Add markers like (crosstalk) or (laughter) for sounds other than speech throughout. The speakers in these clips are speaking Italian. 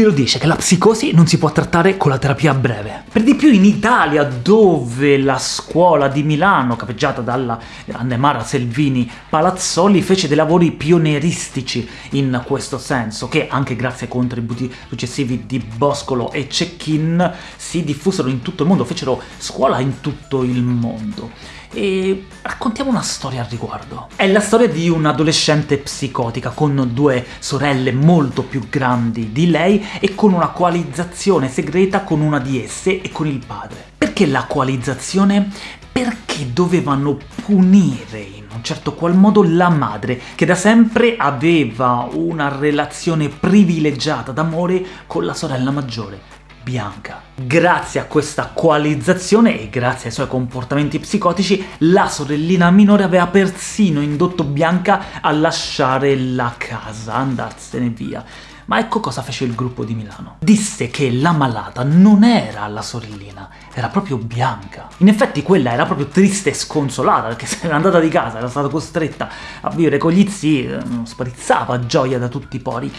Chi lo dice che la psicosi non si può trattare con la terapia breve? Per di più in Italia, dove la scuola di Milano, capeggiata dalla grande Mara Selvini Palazzoli, fece dei lavori pionieristici in questo senso, che anche grazie ai contributi successivi di Boscolo e Cecchin si diffusero in tutto il mondo, fecero scuola in tutto il mondo e raccontiamo una storia al riguardo. È la storia di un'adolescente psicotica con due sorelle molto più grandi di lei e con una coalizzazione segreta con una di esse e con il padre. Perché la coalizzazione? Perché dovevano punire in un certo qual modo la madre, che da sempre aveva una relazione privilegiata d'amore con la sorella maggiore, bianca. Grazie a questa coalizzazione e grazie ai suoi comportamenti psicotici, la sorellina minore aveva persino indotto Bianca a lasciare la casa, andarsene via. Ma ecco cosa fece il gruppo di Milano. Disse che la malata non era la sorellina, era proprio Bianca. In effetti quella era proprio triste e sconsolata, perché (laughs) se era andata di casa, era stata costretta a vivere con gli zii, eh, sparizzava gioia da tutti i pori.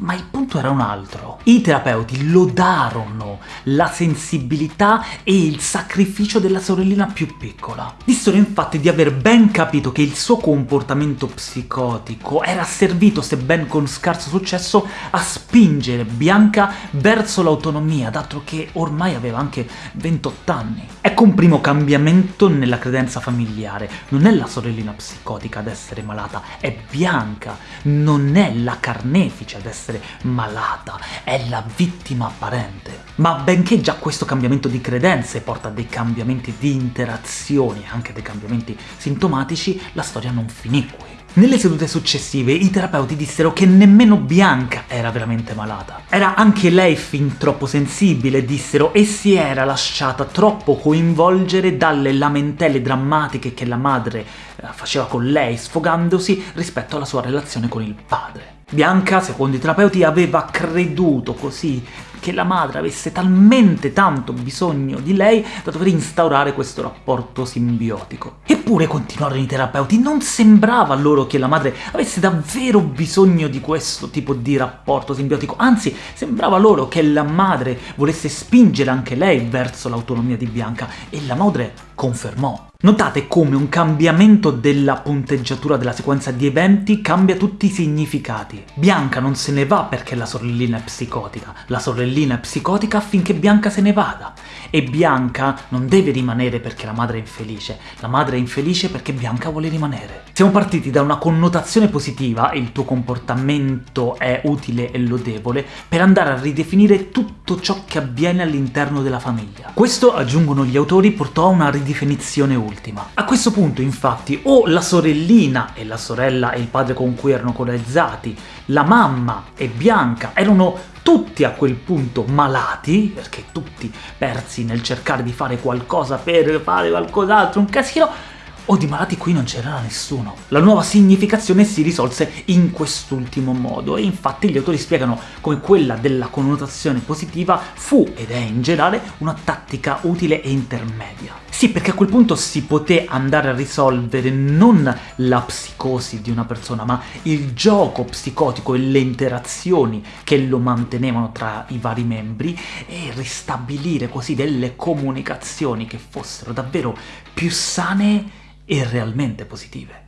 Ma il punto era un altro. I terapeuti lodarono la sensibilità e il sacrificio della sorellina più piccola. Dissero infatti di aver ben capito che il suo comportamento psicotico era servito, sebbene con scarso successo, a spingere Bianca verso l'autonomia, dato che ormai aveva anche 28 anni. Ecco un primo cambiamento nella credenza familiare. Non è la sorellina psicotica ad essere malata, è Bianca, non è la carnefice ad essere essere malata, è la vittima apparente. Ma benché già questo cambiamento di credenze porta a dei cambiamenti di interazioni, anche dei cambiamenti sintomatici, la storia non finì qui. Nelle sedute successive i terapeuti dissero che nemmeno Bianca era veramente malata. Era anche lei fin troppo sensibile, dissero, e si era lasciata troppo coinvolgere dalle lamentele drammatiche che la madre eh, faceva con lei, sfogandosi rispetto alla sua relazione con il padre. Bianca, secondo i terapeuti, aveva creduto così che la madre avesse talmente tanto bisogno di lei da dover instaurare questo rapporto simbiotico. Eppure, continuarono i terapeuti, non sembrava loro che la madre avesse davvero bisogno di questo tipo di rapporto simbiotico, anzi sembrava loro che la madre volesse spingere anche lei verso l'autonomia di Bianca, e la madre confermò. Notate come un cambiamento della punteggiatura della sequenza di eventi cambia tutti i significati. Bianca non se ne va perché la sorellina è psicotica, la sorellina è psicotica affinché Bianca se ne vada. E Bianca non deve rimanere perché la madre è infelice, la madre è infelice perché Bianca vuole rimanere. Siamo partiti da una connotazione positiva, il tuo comportamento è utile e lodevole, per andare a ridefinire tutto ciò che avviene all'interno della famiglia. Questo, aggiungono gli autori, portò a una ridefinizione ultima. A questo punto, infatti, o la sorellina e la sorella e il padre con cui erano corazzati, la mamma e Bianca erano tutti a quel punto malati, perché tutti persi nel cercare di fare qualcosa per fare qualcos'altro, un casino, o di malati qui non c'era nessuno. La nuova significazione si risolse in quest'ultimo modo, e infatti gli autori spiegano come quella della connotazione positiva fu, ed è in generale, una tattica utile e intermedia. Sì, perché a quel punto si poté andare a risolvere non la psicosi di una persona, ma il gioco psicotico e le interazioni che lo mantenevano tra i vari membri e ristabilire così delle comunicazioni che fossero davvero più sane e realmente positive.